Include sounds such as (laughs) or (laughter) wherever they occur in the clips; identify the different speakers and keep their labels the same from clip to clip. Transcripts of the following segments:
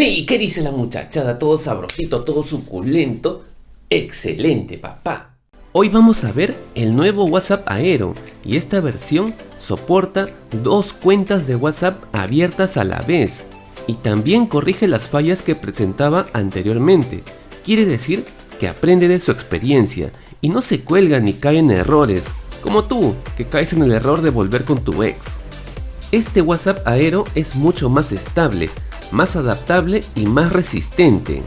Speaker 1: (laughs) ¿Y qué dice la muchachada? Todo sabrosito, todo suculento. Excelente, papá. Hoy vamos a ver el nuevo WhatsApp Aero y esta versión soporta dos cuentas de WhatsApp abiertas a la vez y también corrige las fallas que presentaba anteriormente. Quiere decir que aprende de su experiencia y no se cuelga ni cae en errores, como tú, que caes en el error de volver con tu ex. Este WhatsApp Aero es mucho más estable, más adaptable y más resistente.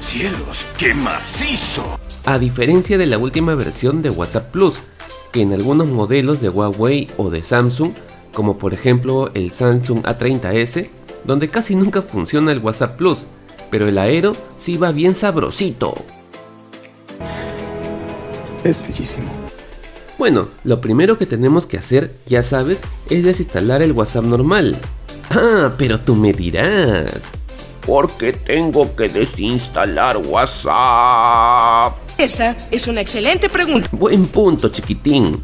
Speaker 2: ¡Cielos, qué macizo!
Speaker 1: A diferencia de la última versión de WhatsApp Plus, que en algunos modelos de Huawei o de Samsung, como por ejemplo el Samsung A30s, donde casi nunca funciona el WhatsApp Plus, pero el Aero sí va bien sabrosito.
Speaker 3: Es bellísimo.
Speaker 1: Bueno, lo primero que tenemos que hacer, ya sabes, es desinstalar el WhatsApp normal. Ah, pero tú me dirás.
Speaker 4: ¿Por qué tengo que desinstalar WhatsApp?
Speaker 5: Esa es una excelente pregunta.
Speaker 1: Buen punto, chiquitín.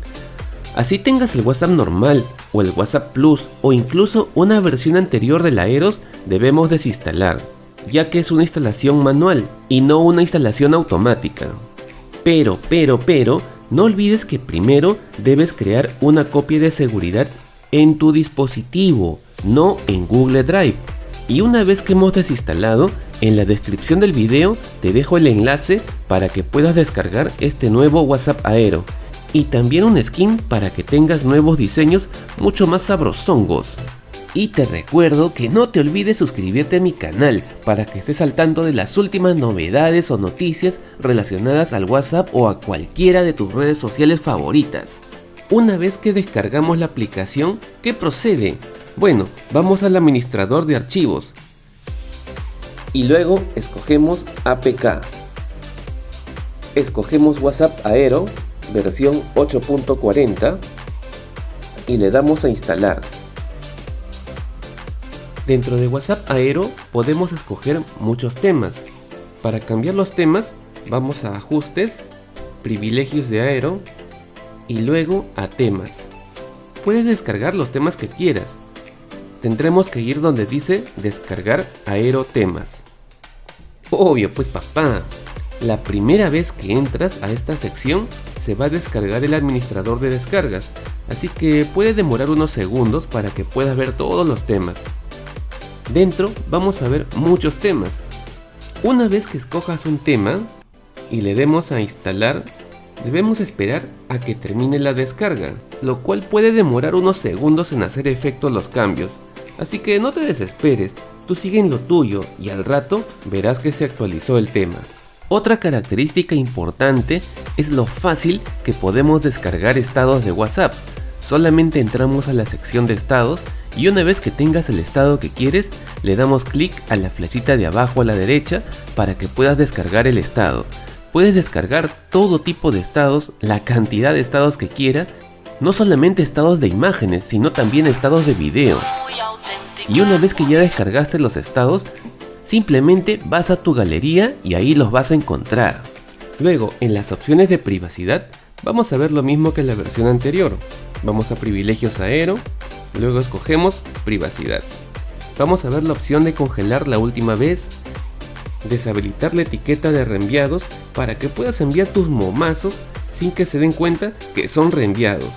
Speaker 1: Así tengas el WhatsApp normal o el WhatsApp Plus o incluso una versión anterior del Aeros, debemos desinstalar, ya que es una instalación manual y no una instalación automática. Pero, pero, pero, no olvides que primero debes crear una copia de seguridad en tu dispositivo, no en Google Drive. Y una vez que hemos desinstalado, en la descripción del video te dejo el enlace para que puedas descargar este nuevo WhatsApp Aero y también un skin para que tengas nuevos diseños mucho más sabrosongos. Y te recuerdo que no te olvides suscribirte a mi canal para que estés al tanto de las últimas novedades o noticias relacionadas al WhatsApp o a cualquiera de tus redes sociales favoritas. Una vez que descargamos la aplicación, ¿qué procede? Bueno, vamos al administrador de archivos y luego escogemos APK. Escogemos WhatsApp Aero versión 8.40 y le damos a instalar. Dentro de WhatsApp Aero podemos escoger muchos temas. Para cambiar los temas vamos a ajustes, privilegios de Aero y luego a temas. Puedes descargar los temas que quieras. Tendremos que ir donde dice descargar Aero temas. Obvio pues papá, la primera vez que entras a esta sección se va a descargar el administrador de descargas, así que puede demorar unos segundos para que puedas ver todos los temas. Dentro vamos a ver muchos temas. Una vez que escojas un tema y le demos a instalar, debemos esperar a que termine la descarga, lo cual puede demorar unos segundos en hacer efecto los cambios. Así que no te desesperes, tú sigue en lo tuyo y al rato verás que se actualizó el tema. Otra característica importante es lo fácil que podemos descargar estados de WhatsApp. Solamente entramos a la sección de estados y una vez que tengas el estado que quieres, le damos clic a la flechita de abajo a la derecha para que puedas descargar el estado. Puedes descargar todo tipo de estados, la cantidad de estados que quieras, no solamente estados de imágenes, sino también estados de video. Y una vez que ya descargaste los estados, simplemente vas a tu galería y ahí los vas a encontrar. Luego, en las opciones de privacidad, vamos a ver lo mismo que en la versión anterior. Vamos a privilegios aero, Luego escogemos privacidad. Vamos a ver la opción de congelar la última vez, deshabilitar la etiqueta de reenviados para que puedas enviar tus momazos sin que se den cuenta que son reenviados.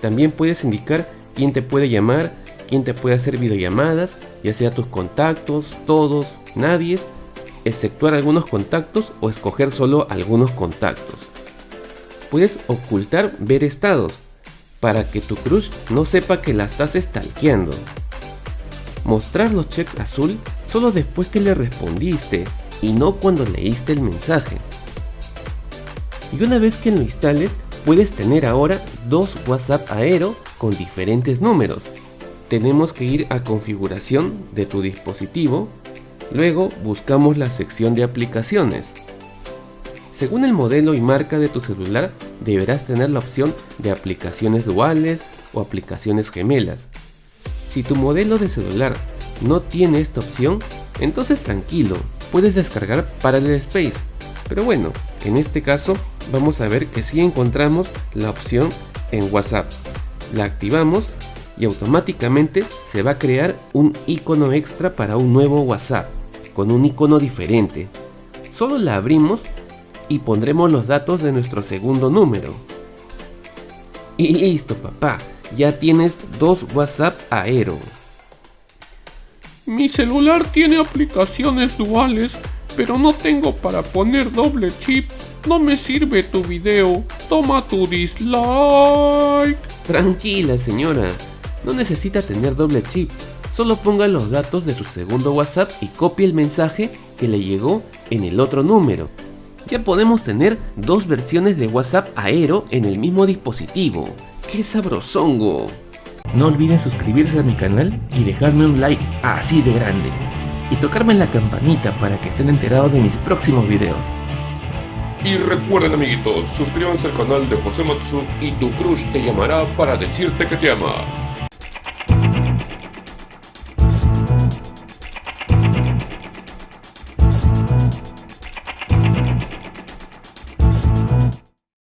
Speaker 1: También puedes indicar quién te puede llamar, quién te puede hacer videollamadas, ya sea tus contactos, todos, nadie, exceptuar algunos contactos o escoger solo algunos contactos. Puedes ocultar ver estados, para que tu crush no sepa que la estás stalkeando. Mostrar los checks azul solo después que le respondiste y no cuando leíste el mensaje. Y una vez que lo instales, puedes tener ahora dos WhatsApp Aero con diferentes números. Tenemos que ir a configuración de tu dispositivo, luego buscamos la sección de aplicaciones. Según el modelo y marca de tu celular, deberás tener la opción de aplicaciones duales o aplicaciones gemelas. Si tu modelo de celular no tiene esta opción, entonces tranquilo, puedes descargar Parallel Space. Pero bueno, en este caso vamos a ver que si encontramos la opción en WhatsApp. La activamos y automáticamente se va a crear un icono extra para un nuevo WhatsApp con un icono diferente. Solo la abrimos y pondremos los datos de nuestro segundo número. Y listo papá, ya tienes dos WhatsApp Aero.
Speaker 3: Mi celular tiene aplicaciones duales, pero no tengo para poner doble chip. No me sirve tu video. Toma tu dislike.
Speaker 1: Tranquila señora, no necesita tener doble chip. Solo ponga los datos de su segundo WhatsApp y copie el mensaje que le llegó en el otro número. Ya podemos tener dos versiones de WhatsApp Aero en el mismo dispositivo. ¡Qué sabrosongo! No olviden suscribirse a mi canal y dejarme un like así de grande. Y tocarme en la campanita para que estén enterados de mis próximos videos.
Speaker 3: Y recuerden amiguitos, suscríbanse al canal de José Matsu y tu crush te llamará para decirte que te ama.